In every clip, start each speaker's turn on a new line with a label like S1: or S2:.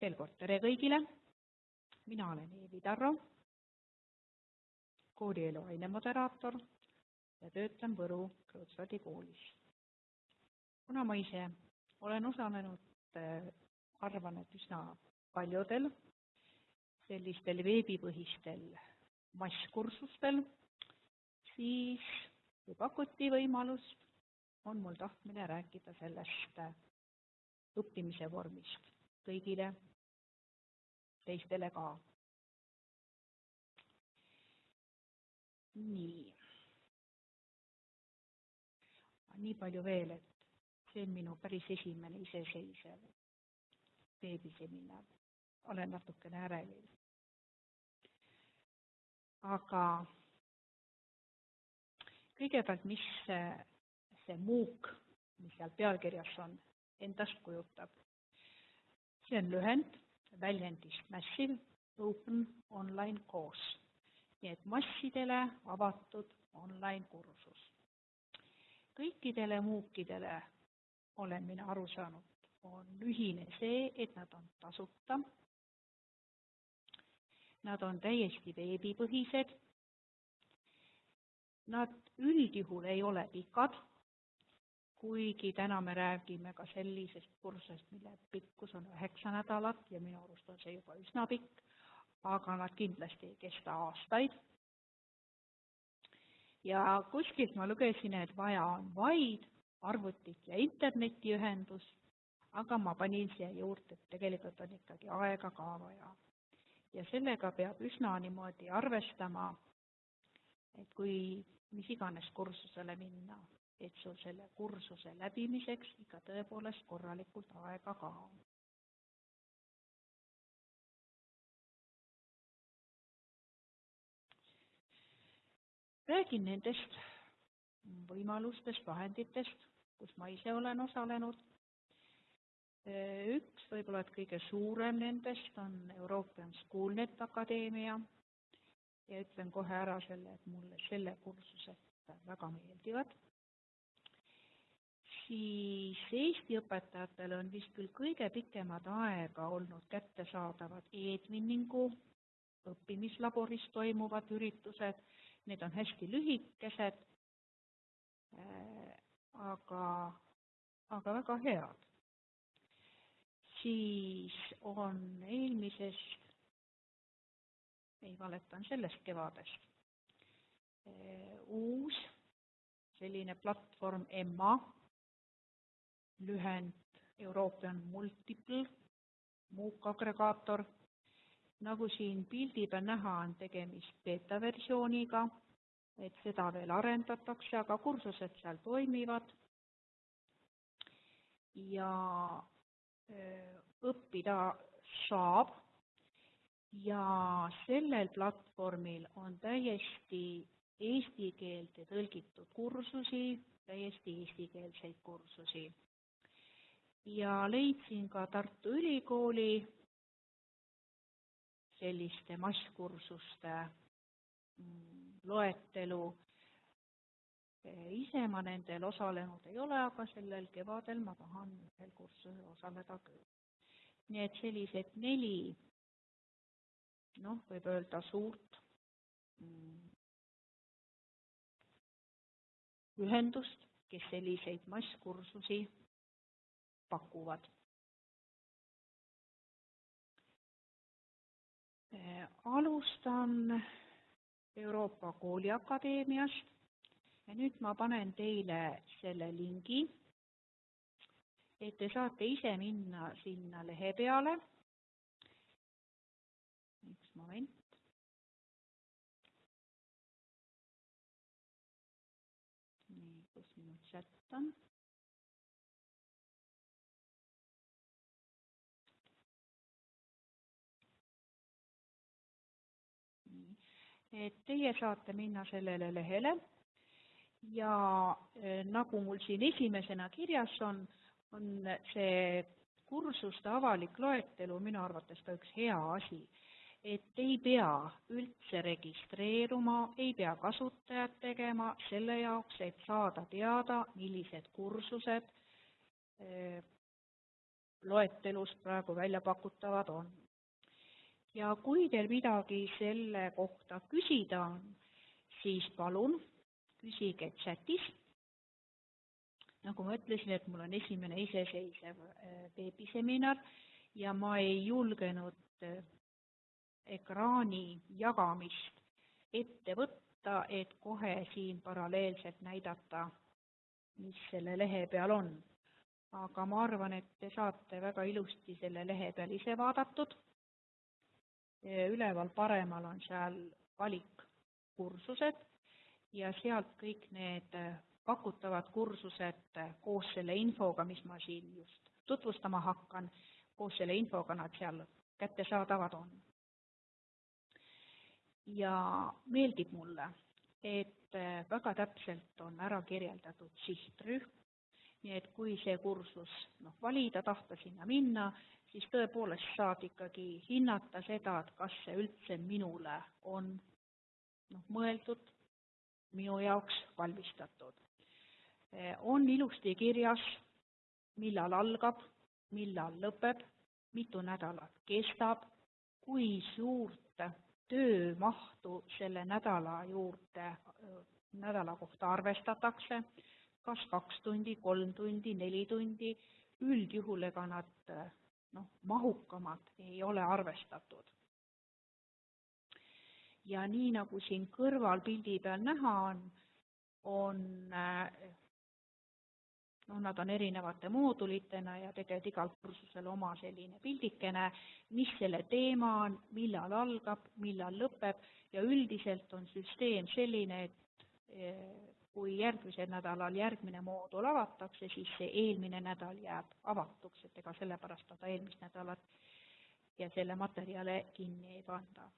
S1: veel kord tere kõigile, mina olen Eevi Tarro, koolielu ainemoderaator ja töötan Võru Kreutzwaldi koolis. kuna ma ise olen osalenud, arvan, et üsna paljudel sellistel veebipõhistel masskursustel, siis kui pakuti võimalust, on mul tahtmine rääkida sellest õppimise vormist kõigile teistele ka. nii. nii palju veel, et see on minu päris esimene iseseisev veebiseminar. olen natukene ärevil. aga kõigepealt, mis see, see MOOC, mis seal pealkirjas on, endast kujutab. See on lühend väljendist Massive Open Online Course. nii et massidele avatud online kursus. kõikidele MOOC-idele, olen mina aru saanud, on ühine see, et nad on tasuta, nad on täiesti veebipõhised, nad üldjuhul ei ole pikad, kuigi täna me räägime ka sellisest kursusest, mille pikkus on üheksa nädalat ja minu arust on see juba üsna pikk, aga nad kindlasti ei kesta aastaid. ja kuskilt ma lugesin, et vaja on vaid arvutit ja internetiühendust, aga ma panin siia juurde, et tegelikult on ikkagi aega ka vaja. ja sellega peab üsna niimoodi arvestama, et kui mis iganes kursusele minna, et sul selle kursuse läbimiseks ikka tõepoolest korralikult aega ka on. räägin nendest võimalustest, vahenditest, kus ma ise olen osalenud. üks võib-olla, et kõige suurem nendest on European Schoolnet Akadeemia ja ütlen kohe ära selle, et mulle selle kursused väga meeldivad siis Eesti õpetajatel on vist küll kõige pikemat aega olnud kättesaadavad e-twinningu õppimislaboris toimuvad üritused, need on hästi lühikesed, äh, aga, aga väga head. siis on eelmisest, ei valetan, sellest kevadest, äh, uus selline platvorm EMMA, lühend European Multiple MOOC agregaator. nagu siin pildi peal näha, on tegemist beeta versiooniga, et seda veel arendatakse, aga kursused seal toimivad. ja õppida saab ja sellel platvormil on täiesti eesti keelde tõlgitud kursusi, täiesti eestikeelseid kursusi ja leidsin ka Tartu Ülikooli selliste masskursuste mm, loetelu. ise ma nendel osalenud ei ole, aga sellel kevadel ma tahan ühel kursusel osaleda küll. nii et sellised neli, noh, võib öelda suurt mm, ühendust, kes selliseid masskursusi pakuvad. alustan Euroopa Kooliakadeemiast ja nüüd ma panen teile selle lingi, et te saate ise minna sinna lehe peale. üks moment. nii, kus minu chat on? Et teie saate minna sellele lehele ja e, nagu mul siin esimesena kirjas on, on see kursuste avalik loetelu minu arvates ka üks hea asi. et ei pea üldse registreeruma, ei pea kasutajat tegema selle jaoks, et saada teada, millised kursused e, loetelus praegu välja pakutavad on. Ja kui teil midagi selle kohta küsida on, siis palun küsige chatis. nagu ma ütlesin, et mul on esimene iseseisev äh, veebiseminar ja ma ei julgenud äh, ekraani jagamist ette võtta, et kohe siin paralleelselt näidata, mis selle lehe peal on. aga ma arvan, et te saate väga ilusti selle lehe peal ise vaadatud. Üleval paremal on seal valikkursused ja sealt kõik need pakutavad kursused koos selle infoga, mis ma siin just tutvustama hakkan, koos selle infoga nad seal kättesaadavad on. Ja meeldib mulle, et äh, väga täpselt on ära kirjeldatud sihtrühm, nii et kui see kursus noh, valida, tahta sinna minna, siis tõepoolest saad ikkagi hinnata seda, et kas see üldse minule on noh, mõeldud, minu jaoks valmistatud. On ilusti kirjas, millal algab, millal lõpeb, mitu nädalat kestab, kui suurt töömahtu selle nädala juurde, nädala kohta arvestatakse, kas kaks tundi, kolm tundi, neli tundi, üldjuhul ega nad noh, mahukamad ei ole arvestatud. ja nii, nagu siin kõrval pildi peal näha on, on noh, nad on erinevate moodulitena ja tegelikult igal kursusel oma selline pildikene, mis selle teema on, millal algab, millal lõpeb ja üldiselt on süsteem selline, et eh, kui järgmisel nädalal järgmine moodul avatakse, siis see eelmine nädal jääb avatuks, et ega sellepärast seda eelmist nädalat ja selle materjale kinni ei panda.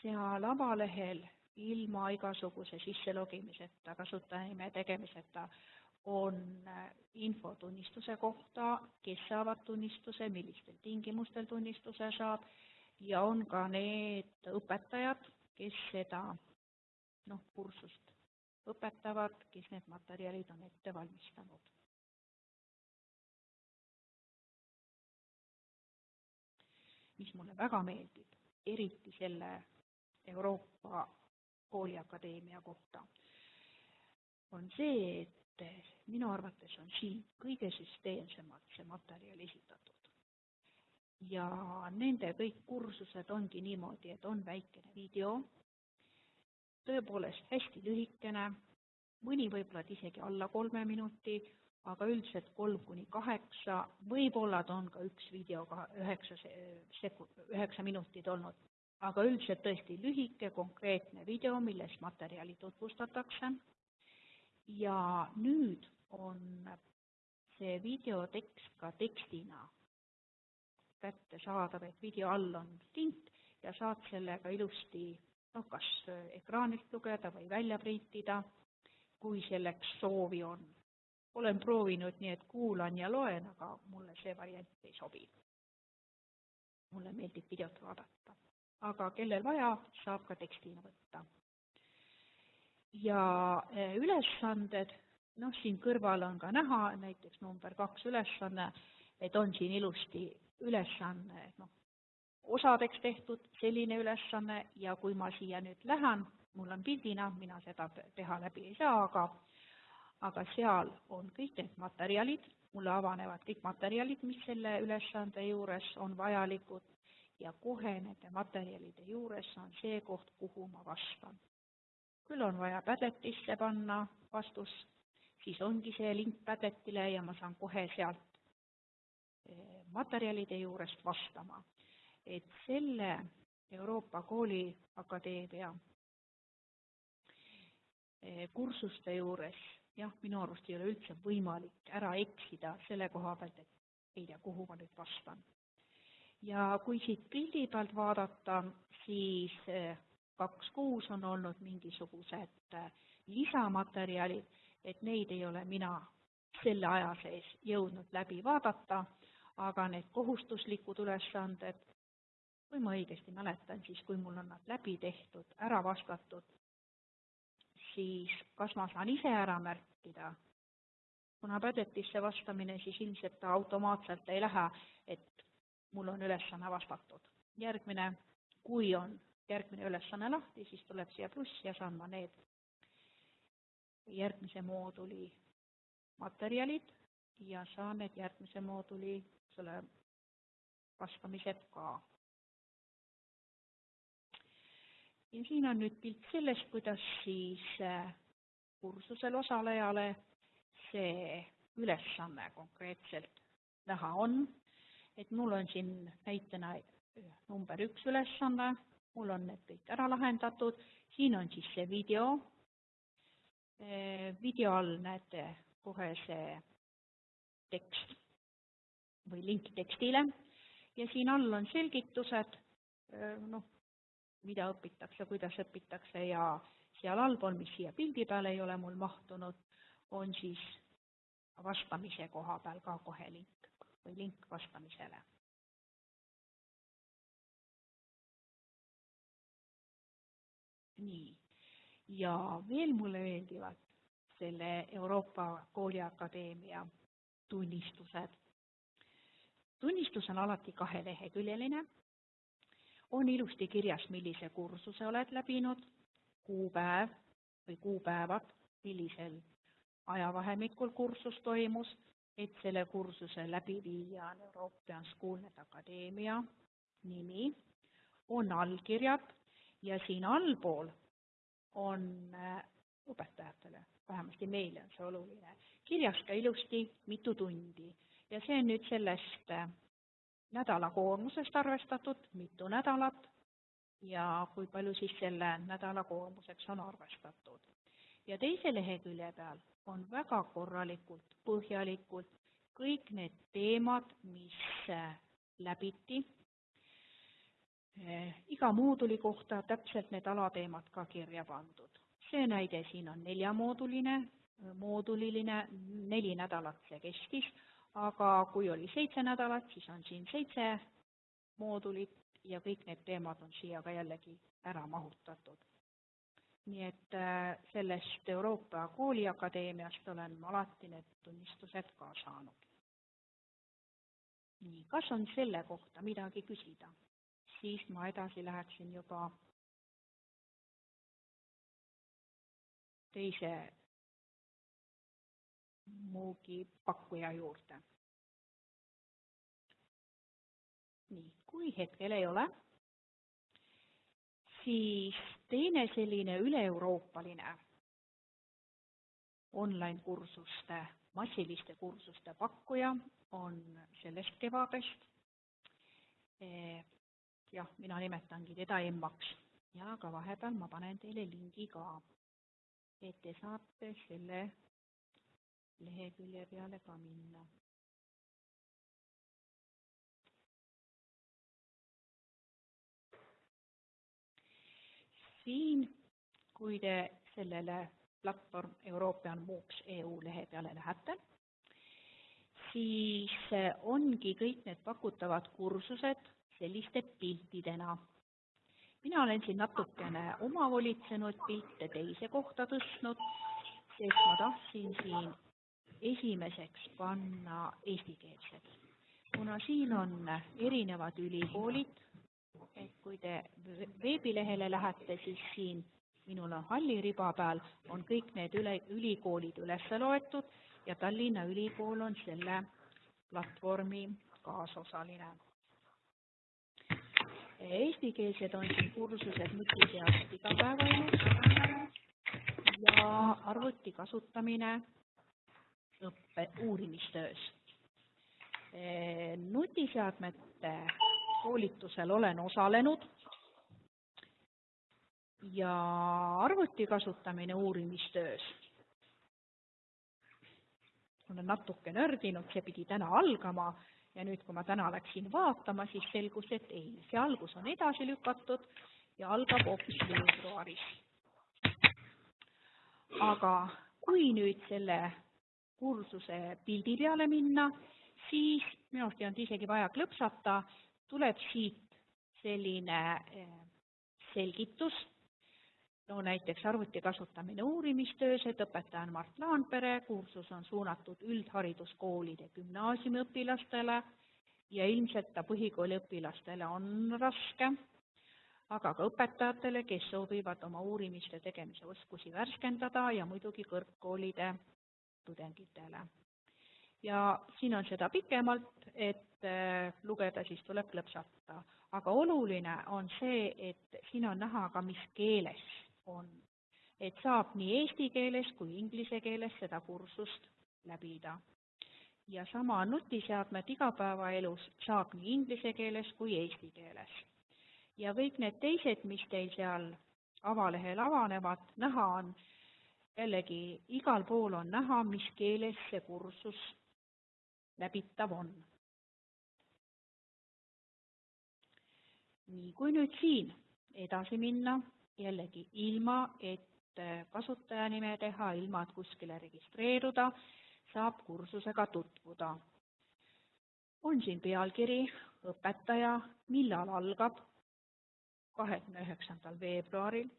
S1: seal avalehel ilma igasuguse sisselogimiseta, kasutajanime tegemiseta, on info tunnistuse kohta, kes saavad tunnistuse, millistel tingimustel tunnistuse saab ja on ka need õpetajad, kes seda noh, kursust õpetavad, kes need materjalid on ette valmistanud. mis mulle väga meeldib, eriti selle Euroopa kooliakadeemia kohta, on see, et minu arvates on siin kõige süsteemsemalt see materjal esitatud. ja nende kõik kursused ongi niimoodi, et on väikene video, tõepoolest hästi lühikene, mõni võib-olla isegi alla kolme minuti, aga üldiselt kolm kuni kaheksa, võib-olla ta on ka üks video ka üheksa seku-, üheksa minutit olnud. Aga üldiselt tõesti lühike konkreetne video, milles materjali tutvustatakse. Ja nüüd on see videotekst ka tekstina kättesaadav, et video all on link ja saad sellega ilusti noh, kas ekraanilt lugeda või välja printida, kui selleks soovi on. olen proovinud nii, et kuulan ja loen, aga mulle see variant ei sobi. mulle meeldib videot vaadata aga kellel vaja, saab ka tekstina võtta. ja e, ülesanded, noh, siin kõrval on ka näha näiteks number kaks ülesanne, et on siin ilusti ülesanne, noh, osadeks tehtud selline ülesanne ja kui ma siia nüüd lähen, mul on pildina, mina seda teha läbi ei saa, aga aga seal on kõik need materjalid, mulle avanevad kõik materjalid, mis selle ülesande juures on vajalikud ja kohe nende materjalide juures on see koht, kuhu ma vastan. küll on vaja Padletisse panna vastus, siis ongi see link Padletile ja ma saan kohe sealt eh, materjalide juurest vastama. Et selle Euroopa Kooliakadeemia eh, kursuste juures jah, minu arust ei ole üldse võimalik ära eksida selle koha pealt, et ei tea, kuhu ma nüüd vastan. Ja kui siit pildi pealt vaadata, siis eh, kaks kuus on olnud mingisugused eh, lisamaterjalid, et neid ei ole mina selle aja sees jõudnud läbi vaadata, aga need kohustuslikud ülesanded, kui ma õigesti mäletan, siis kui mul on nad läbi tehtud, ära vastatud, siis kas ma saan ise ära märkida kuna pädetisse vastamine, siis ilmselt ta automaatselt ei lähe, et mul on ülesanne vastatud. järgmine, kui on järgmine ülesanne lahti, siis tuleb siia pluss ja saan ma need järgmise mooduli materjalid ja saan need järgmise mooduli selle vastamised ka. Ja siin on nüüd pilt sellest, kuidas siis äh, kursusel osalejale see ülesanne konkreetselt näha on, et mul on siin näitena number üks ülesanne, mul on need kõik ära lahendatud, siin on siis see video, video all näete kohe see tekst või link tekstile. Ja siin all on selgitused, noh, mida õpitakse, kuidas õpitakse ja seal allpool, mis siia pildi peale ei ole mul mahtunud, on siis vastamise koha peal ka kohe link või link vastamisele. nii, ja veel mulle meeldivad selle Euroopa Kooliakadeemia tunnistused. tunnistus on alati kaheleheküljeline, on ilusti kirjas, millise kursuse oled läbinud, kuupäev või kuupäevad, millisel ajavahemikul kursus toimus, et selle kursuse läbiviija on European Schoolnet Akadeemia nimi, on allkirjad ja siin allpool on äh, õpetajatele, vähemasti meile on see oluline, kirjas ka ilusti, mitu tundi. Ja see on nüüd sellest äh, nädala koormusest arvestatud, mitu nädalat ja kui palju siis selle nädala koormuseks on arvestatud. ja teise lehekülje peal on väga korralikult, põhjalikult kõik need teemad, mis äh, läbiti, äh, iga mooduli kohta täpselt need alateemad ka kirja pandud. see näide siin on neljamooduline, mooduliline, neli nädalat see kestis, aga kui oli seitse nädalat, siis on siin seitse moodulit ja kõik need teemad on siia ka jällegi ära mahutatud nii et äh, sellest Euroopa Kooliakadeemiast olen ma alati need tunnistused ka saanud. nii, kas on selle kohta midagi küsida? siis ma edasi läheksin juba teise Moogi pakkuja juurde. nii, kui hetkel ei ole, siis teine selline üle-euroopaline online-kursuste, massiliste kursuste pakkuja on sellest kevadest. Eh, jah, mina nimetangi teda emmaks ja ka vahepeal ma panen teile lingi ka, et te saate selle lehekülje peale ka minna siin, kui te sellele platvorm European MOOCs EU lehe peale lähete, siis ongi kõik need pakutavad kursused selliste piltidena. mina olen siin natukene omavolitsenud pilte teise kohta tõstnud, sest ma tahtsin siin esimeseks panna eestikeelsed. kuna siin on erinevad ülikoolid, et kui te veebilehele lähete, siis siin minul on halli riba peal, on kõik need üle, ülikoolid üles loetud ja Tallinna Ülikool on selle platvormi kaasosaline. Eestikeelsed on siin kursused nutiseadmed igapäevaelus ja arvuti kasutamine õppe, uurimistöös. nutiseadmete koolitusel olen osalenud ja arvuti kasutamine uurimistöös. olen natuke nördinud, see pidi täna algama ja nüüd, kui ma täna läksin vaatama, siis selgus, et ei, see algus on edasi lükatud ja algab hoopis veebruaris. aga kui nüüd selle kursuse pildi peale minna, siis minu arust ei olnud isegi vaja klõpsata, tuleb siit selline eh, selgitus, no näiteks arvuti kasutamine uurimistöös, et õpetaja on Mart Laanpere, kursus on suunatud üldhariduskoolide gümnaasiumiõpilastele ja ilmselt ta põhikooli õpilastele on raske, aga ka õpetajatele, kes soovivad oma uurimiste tegemise oskusi värskendada ja muidugi kõrgkoolide tudengitele. ja siin on seda pikemalt, et äh, lugeda, siis tuleb klõpsata. aga oluline on see, et siin on näha ka, mis keeles on. et saab nii eesti keeles kui inglise keeles seda kursust läbida. ja sama nutiseadmed igapäevaelus saab nii inglise keeles kui eesti keeles. ja kõik need teised, mis teil seal avalehel avanevad, näha on, jällegi igal pool on näha, mis keeles see kursus läbitav on. nii, kui nüüd siin edasi minna, jällegi ilma, et kasutajanime teha, ilma et kuskile registreeruda, saab kursusega tutvuda. on siin pealkiri, õpetaja, millal algab, kahekümne üheksandal veebruaril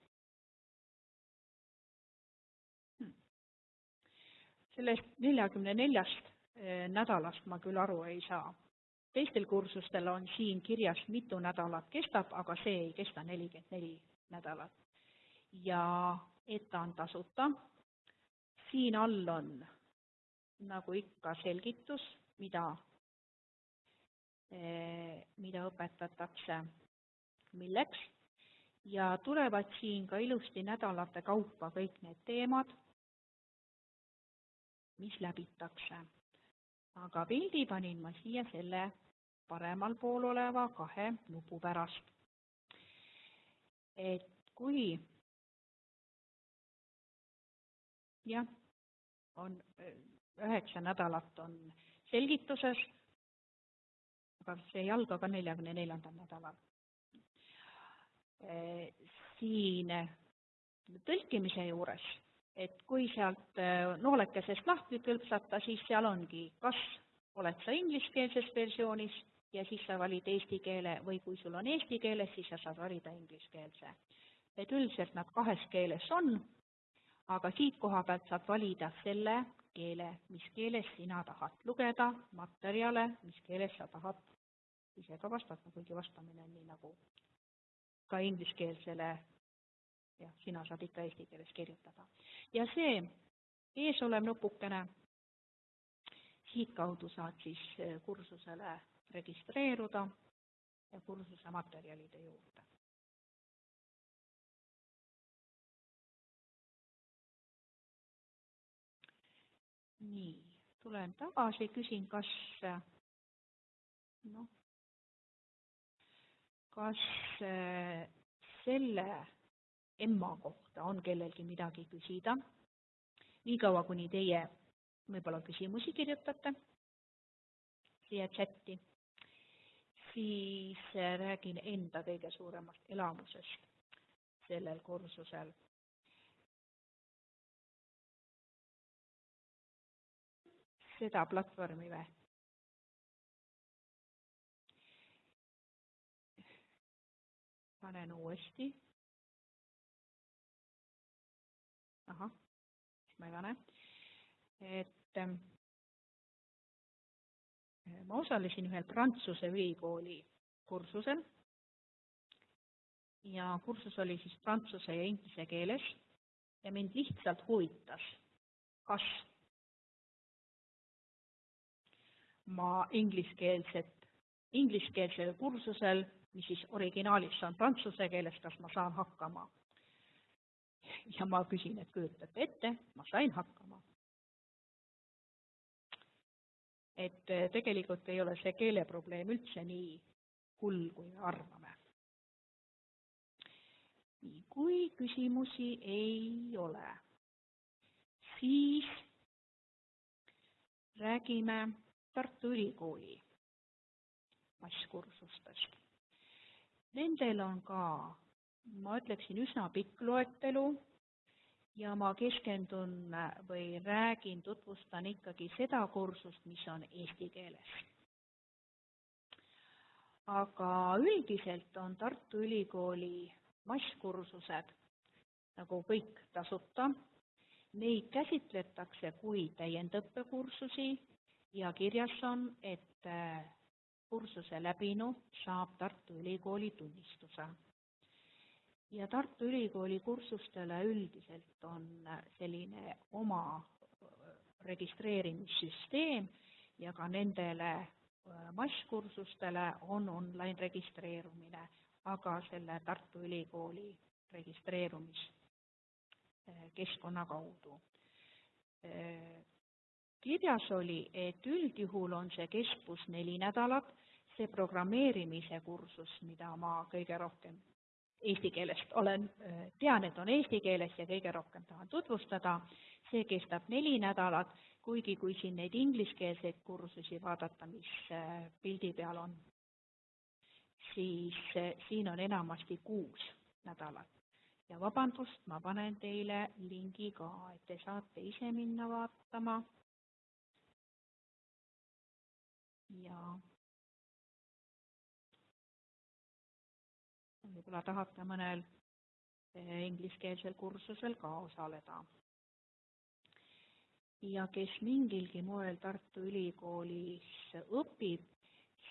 S1: sellest neljakümne neljast eh, nädalast ma küll aru ei saa. teistel kursustel on siin kirjas, mitu nädalat kestab, aga see ei kesta nelikümmend neli nädalat. ja et ta on tasuta, siin all on nagu ikka selgitus, mida, eh, mida õpetatakse, milleks, ja tulevad siin ka ilusti nädalate kaupa kõik need teemad mis läbitakse. aga pildi panin ma siia selle paremal pool oleva kahe nupu pärast. et kui jah, on üheksa nädalat on selgituses, aga see ei alga ka neljakümne neljandal nädalal. siin tõlkimise juures et kui sealt äh, noolekesest lahti kõlpsata, siis seal ongi, kas oled sa ingliskeelses versioonis ja siis sa valid eesti keele või kui sul on eesti keeles, siis sa saad valida ingliskeelse. et üldiselt nad kahes keeles on, aga siit koha pealt saad valida selle keele, mis keeles sina tahad lugeda materjale, mis keeles sa tahad ise ka vastata, kuigi vastamine on nii nagu ka ingliskeelsele jah, sina saad ikka eesti keeles kirjutada. ja see eesolev nupukene, siitkaudu saad siis eh, kursusele registreeruda ja kursuse materjalide juurde. nii, tulen tagasi, küsin, kas noh, kas eh, selle emma kohta on kellelgi midagi küsida, niikaua kuni teie võib-olla küsimusi kirjutate siia chati, siis räägin enda kõige suuremast elamusest sellel kursusel. seda platvormi või? panen uuesti ahah, ma ei pane, et ähm, ma osalesin ühel Prantsuse ülikooli kursusel. Ja kursus oli siis prantsuse ja inglise keeles. Ja mind lihtsalt huvitas, kas ma ingliskeelset, ingliskeelsel kursusel, mis siis originaalis on prantsuse keeles, kas ma saan hakkama ja ma küsin, et kujutate ette, ma sain hakkama. et eh, tegelikult ei ole see keeleprobleem üldse nii hull, kui me arvame. nii, kui küsimusi ei ole, siis räägime Tartu Ülikooli masskursustest. Nendel on ka ma ütleksin, üsna pikk loetelu ja ma keskendun või räägin, tutvustan ikkagi seda kursust, mis on eesti keeles. aga üldiselt on Tartu Ülikooli masskursused nagu kõik tasuta. Neid käsitletakse kui täiendõppekursusi ja kirjas on, et äh, kursuse läbinu saab Tartu Ülikooli tunnistuse. Ja Tartu Ülikooli kursustele üldiselt on selline oma registreerimissüsteem ja ka nendele äh, masskursustele on online registreerumine, aga selle Tartu Ülikooli registreerumiskeskkonna kaudu. Äh, kirjas oli, et üldjuhul on see kestvus neli nädalat, see programmeerimise kursus, mida ma kõige rohkem eesti keelest olen, äh, tean, et on eesti keeles ja kõige rohkem tahan tutvustada, see kestab neli nädalat, kuigi kui siin neid ingliskeelseid kursusi vaadata, mis äh, pildi peal on, siis äh, siin on enamasti kuus nädalat. ja vabandust, ma panen teile lingi ka, et te saate ise minna vaatama. ja võib-olla tahate mõnel äh, ingliskeelsel kursusel ka osaleda ja kes mingilgi moel Tartu Ülikoolis õpib,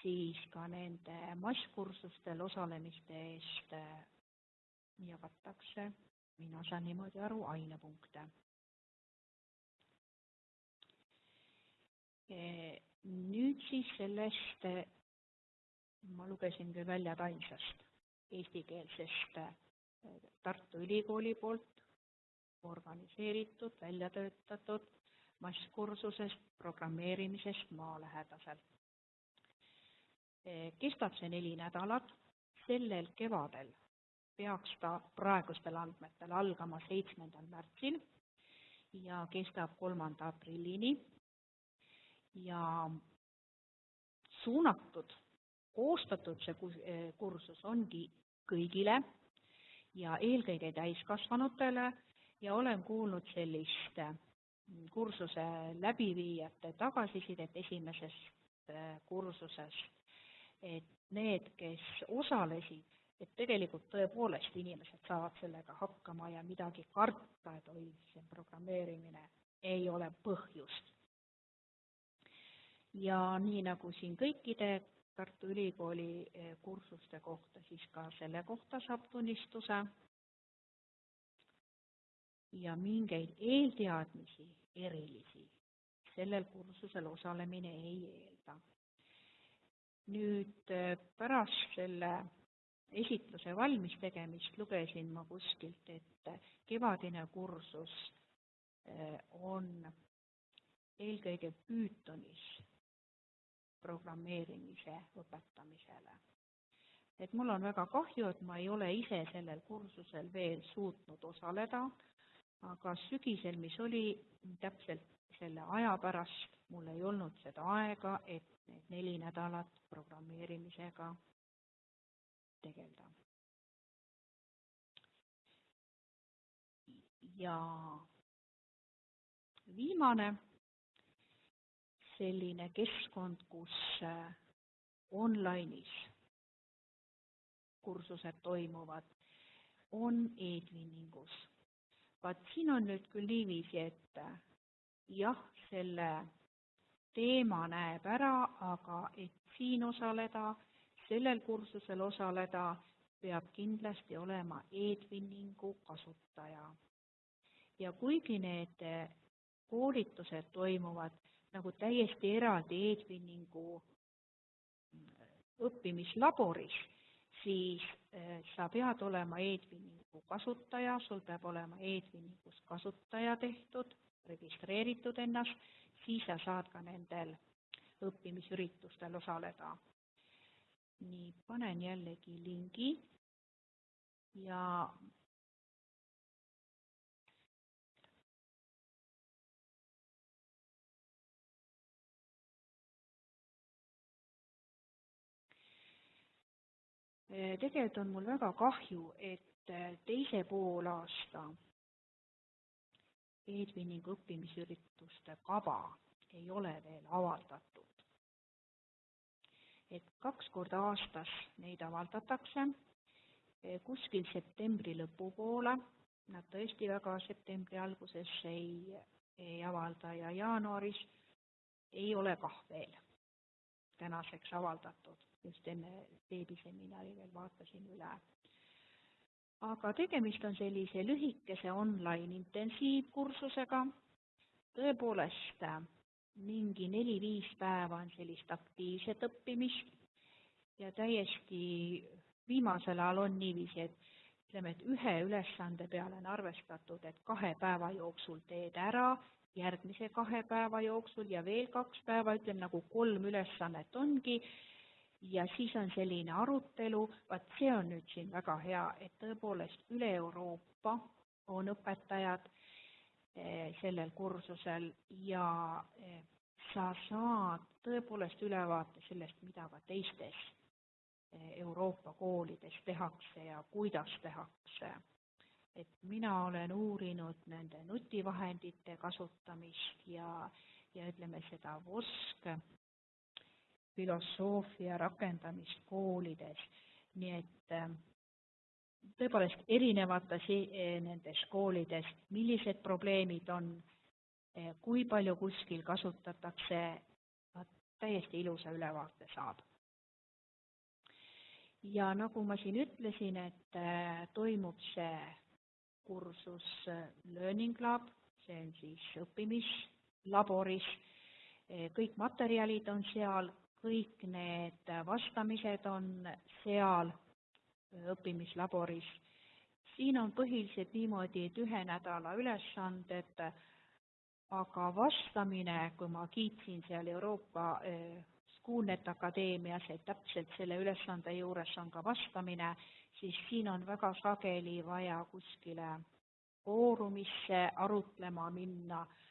S1: siis ka nende masskursustel osalemiste eest äh, jagatakse, mina saan niimoodi aru, ainepunkte. Äh, nüüd siis sellest, ma lugesin küll välja ainsast eestikeelsest Tartu Ülikooli poolt organiseeritud, välja töötatud masskursusest programmeerimisest maalähedaselt. kestab see neli nädalat, sellel kevadel peaks ta praegustel andmetel algama seitsmendal märtsil ja kestab kolmanda aprillini ja suunatud, koostatud see kursus ongi kõigile ja eelkõige täiskasvanutele ja olen kuulnud sellist kursuse läbiviijate tagasisidet esimesest äh, kursuses, et need, kes osalesid, et tegelikult tõepoolest inimesed saavad sellega hakkama ja midagi karta, et oi, see programmeerimine, ei ole põhjust. ja nii, nagu siin kõikide Tartu Ülikooli äh, kursuste kohta, siis ka selle kohta saab tunnistuse ja mingeid eelteadmisi erilisi sellel kursusel osalemine ei eelda. nüüd äh, pärast selle esitluse valmis tegemist lugesin ma kuskilt, et kevadine kursus äh, on eelkõige Pythonis programmeerimise õpetamisele. et mul on väga kahju, et ma ei ole ise sellel kursusel veel suutnud osaleda, aga sügisel, mis oli täpselt selle aja pärast, mul ei olnud seda aega, et need neli nädalat programmeerimisega tegeleda. ja viimane selline keskkond, kus äh, online'is kursused toimuvad, on e-twinningus vaat siin on nüüd küll niiviisi, et jah, selle teema näeb ära, aga et siin osaleda, sellel kursusel osaleda, peab kindlasti olema e-twinningu kasutaja. ja kuigi need koolitused toimuvad nagu täiesti eraldi e-twinningu õppimislaboris, siis eh, sa pead olema e-twinningu kasutaja, sul peab olema e-twinningus kasutaja tehtud, registreeritud ennast, siis sa saad ka nendel õppimisüritustel osaleda. nii, panen jällegi lingi ja tegelikult on mul väga kahju, et eh, teise poolaasta e-twinningu õppimisürituste kava ei ole veel avaldatud. et kaks korda aastas neid avaldatakse, eh, kuskil septembri lõpupoole nad tõesti väga septembri alguses ei, ei avalda ja jaanuaris ei ole kah veel tänaseks avaldatud, just enne veebiseminari veel vaatasin üle. aga tegemist on sellise lühikese online intensiivkursusega, tõepoolest mingi neli-viis päeva on sellist aktiivset õppimist ja täiesti viimasel ajal on niiviisi, et ütleme, et ühe ülesande peale on arvestatud, et kahe päeva jooksul teed ära, järgmise kahe päeva jooksul ja veel kaks päeva, ütleme nagu kolm ülesannet ongi, ja siis on selline arutelu, vaat see on nüüd siin väga hea, et tõepoolest üle Euroopa on õpetajad eh, sellel kursusel ja eh, sa saad tõepoolest ülevaate sellest, mida ka teistes Euroopa koolides tehakse ja kuidas tehakse. et mina olen uurinud nende nutivahendite kasutamist ja, ja ütleme seda VOSK filosoofia rakendamist koolides, nii et äh, tõepoolest erinevates äh, nendes koolides, millised probleemid on, äh, kui palju kuskil kasutatakse, täiesti ilusa ülevaate saab. Ja nagu ma siin ütlesin, et äh, toimub see kursus äh, Learning Lab, see on siis õppimislaboris, äh, kõik materjalid on seal, kõik need vastamised on seal õppimislaboris. siin on põhiliselt niimoodi, et ühe nädala ülesanded, aga vastamine, kui ma kiitsin seal Euroopa Schoolnet Akadeemias, et täpselt selle ülesande juures on ka vastamine, siis siin on väga sageli vaja kuskile foorumisse arutlema minna, eh,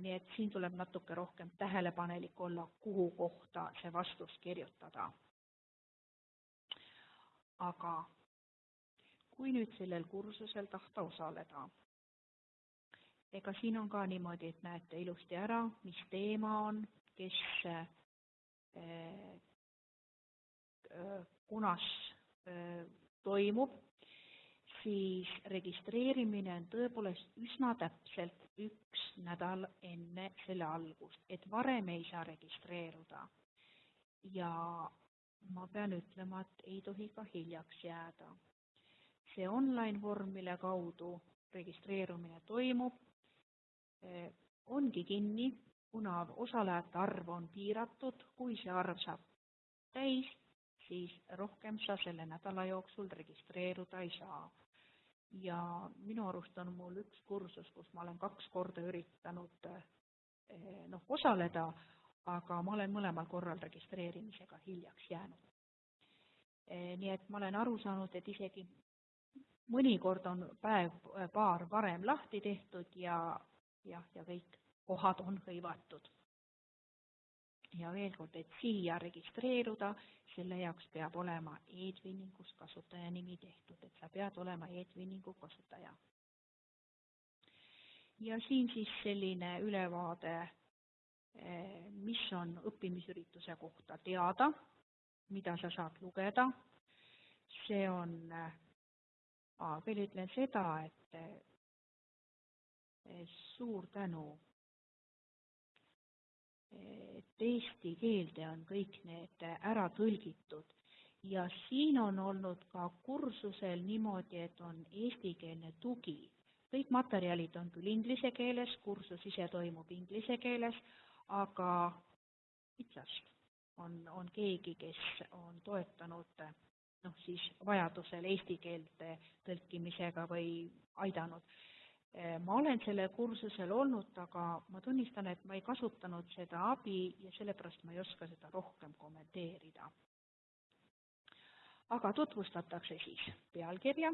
S1: nii et siin tuleb natuke rohkem tähelepanelik olla, kuhu kohta see vastus kirjutada. aga kui nüüd sellel kursusel tahta osaleda, ega siin on ka niimoodi, et näete ilusti ära, mis teema on, kes kunas toimub, siis registreerimine on tõepoolest üsna täpselt üks nädal enne selle algust, et varem ei saa registreeruda. ja ma pean ütlema, et ei tohi ka hiljaks jääda. see online vorm, mille kaudu registreerumine toimub, ongi kinni kuna osalejate arv on piiratud, kui see arv saab täis, siis rohkem sa selle nädala jooksul registreeruda ei saa. Ja minu arust on mul üks kursus, kus ma olen kaks korda üritanud eh, noh, osaleda, aga ma olen mõlemal korral registreerimisega hiljaks jäänud. Eh, nii et ma olen aru saanud, et isegi mõnikord on päev-paar varem lahti tehtud ja jah, ja kõik kohad on hõivatud. Ja veel kord, et siia registreeruda, selle jaoks peab olema e-twinningus kasutajanimi tehtud, et sa pead olema e-twinningu kasutaja. ja siin siis selline ülevaade, eh, mis on õppimisürituse kohta teada, mida sa saad lugeda, see on, eh, veel ütlen seda, et eh, suur tänu et eesti keelde on kõik need ära tõlgitud ja siin on olnud ka kursusel niimoodi, et on eestikeelne tugi. kõik materjalid on küll inglise keeles, kursus ise toimub inglise keeles, aga Pitsast on, on keegi, kes on toetanud noh, siis vajadusel eesti keelde tõlkimisega või aidanud ma olen sellel kursusel olnud, aga ma tunnistan, et ma ei kasutanud seda abi ja sellepärast ma ei oska seda rohkem kommenteerida. aga tutvustatakse siis pealkirja,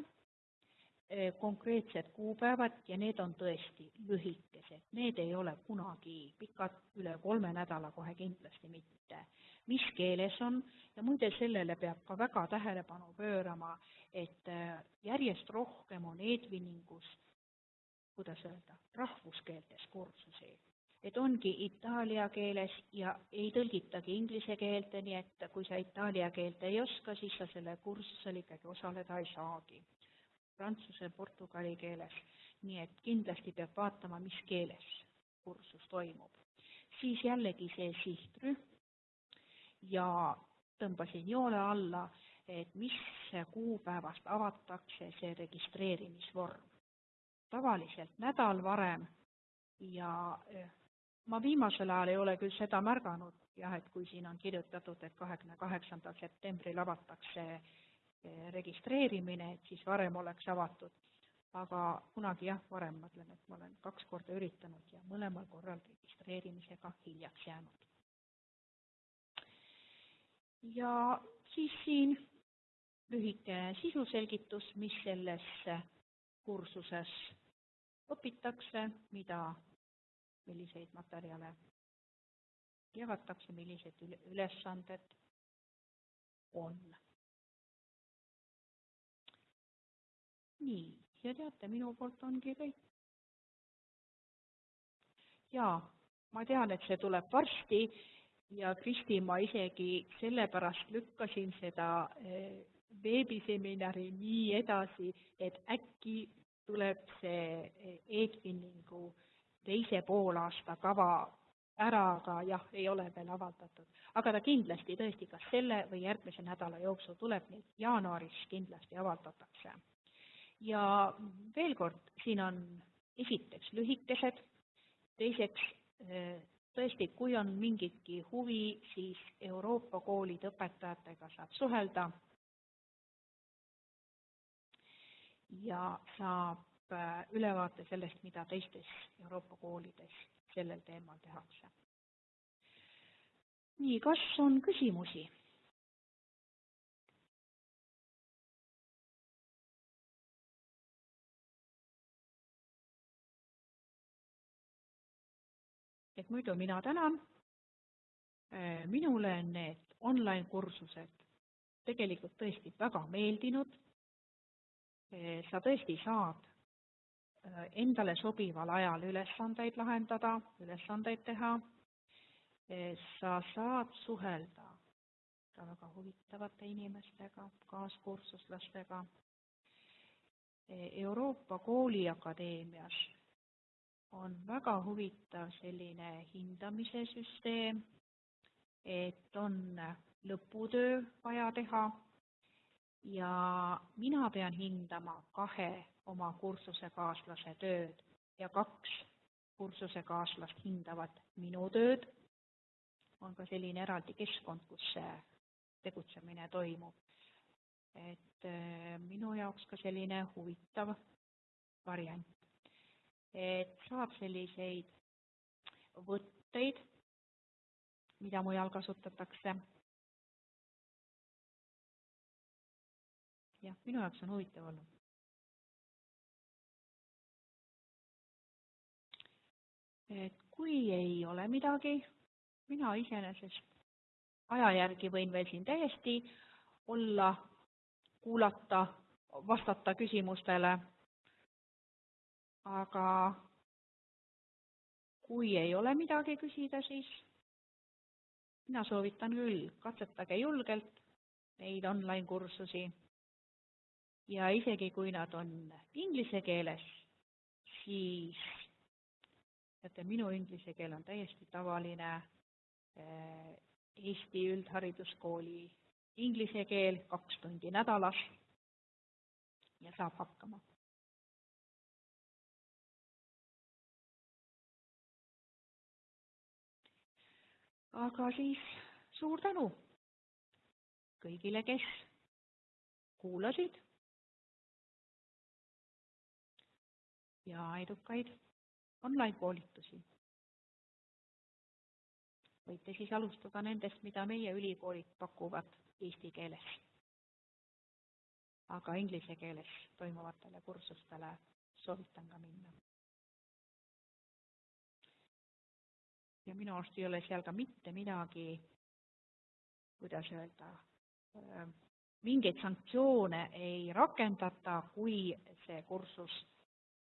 S1: eh, konkreetsed kuupäevad ja need on tõesti lühikesed, need ei ole kunagi pikad, üle kolme nädala kohe kindlasti mitte. mis keeles on ja muide, sellele peab ka väga tähelepanu pöörama, et eh, järjest rohkem on Edviningus kuidas öelda, rahvuskeeltes kursusi. et ongi itaalia keeles ja ei tõlgitagi inglise keelde, nii et kui sa itaalia keelt ei oska, siis sa sellel kursusel ikkagi osaleda ei saagi. prantsuse, portugali keeles, nii et kindlasti peab vaatama, mis keeles kursus toimub. siis jällegi see sihtrühm ja tõmbasin joone alla, et mis kuupäevast avatakse see registreerimisvorm. Tavaliselt nädal varem ja eh, ma viimasel ajal ei ole küll seda märganud jah, et kui siin on kirjutatud, et kahekümne kaheksandal septembril avatakse eh, registreerimine, et siis varem oleks avatud. aga kunagi jah, varem ma ütlen, et ma olen kaks korda üritanud ja mõlemal korral registreerimisega hiljaks jäänud. ja siis siin lühike sisuselgitus, mis selles kursuses õpitakse, mida milliseid materjale jagatakse, millised ülesanded on. nii, ja teate, minu poolt ongi kõik. jaa, ma tean, et see tuleb varsti ja Kristi, ma isegi sellepärast lükkasin seda eh, veebiseminari nii edasi, et äkki tuleb see eh, e-twinningu teise poolaasta kava ära, aga jah, ei ole veel avaldatud. aga ta kindlasti tõesti kas selle või järgmise nädala jooksul tuleb, nii et jaanuaris kindlasti avaldatakse. ja veel kord, siin on esiteks lühikesed, teiseks eh, tõesti, kui on mingitki huvi, siis Euroopa koolide õpetajatega saab suhelda ja saab Äh, ülevaate sellest, mida teistes Euroopa koolides sellel teemal tehakse. nii, kas on küsimusi? et muidu mina tänan. Äh, minule on need online kursused tegelikult tõesti väga meeldinud. Äh, sa tõesti saad Äh, endale sobival ajal ülesandeid lahendada, ülesandeid teha, äh, sa saad suhelda ka väga huvitavate inimestega, kaaskursuslastega. Euroopa Kooliakadeemias on väga huvitav selline hindamise süsteem, et on lõputöö vaja teha ja mina pean hindama kahe oma kursusekaaslase tööd ja kaks kursusekaaslast hindavad minu tööd. on ka selline eraldi keskkond, kus see tegutsemine toimub. et äh, minu jaoks ka selline huvitav variant. et saab selliseid võtteid, mida mujal kasutatakse. Jah, minu jaoks on huvitav olnud et kui ei ole midagi, mina iseenesest aja järgi võin veel siin täiesti olla, kuulata, vastata küsimustele, aga kui ei ole midagi küsida, siis mina soovitan küll, katsetage julgelt neid online-kursusi ja isegi kui nad on inglise keeles, siis teate, minu inglise keel on täiesti tavaline eh, Eesti üldhariduskooli inglise keel, kaks tundi nädalas ja saab hakkama. aga siis suur tänu kõigile, kes kuulasid ja edukaid online-koolitusi. võite siis alustada nendest, mida meie ülikoolid pakuvad eesti keeles. aga inglise keeles toimuvatele kursustele soovitan ka minna. ja minu arust ei ole seal ka mitte midagi, kuidas öelda, mingeid sanktsioone ei rakendata, kui see kursus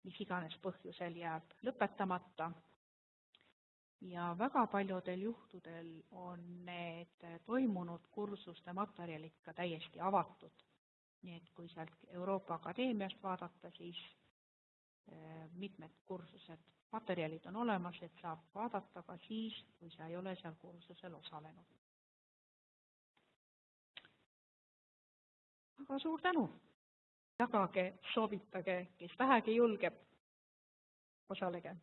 S1: mis iganes põhjusel jääb lõpetamata. ja väga paljudel juhtudel on need toimunud kursuste materjalid ka täiesti avatud nii et kui sealt Euroopa Akadeemiast vaadata, siis mitmed kursused, materjalid on olemas, et saab vaadata ka siis, kui sa ei ole seal kursusel osalenud. aga suur tänu! Jagage, soovitage, kes vähegi julgeb, osalege!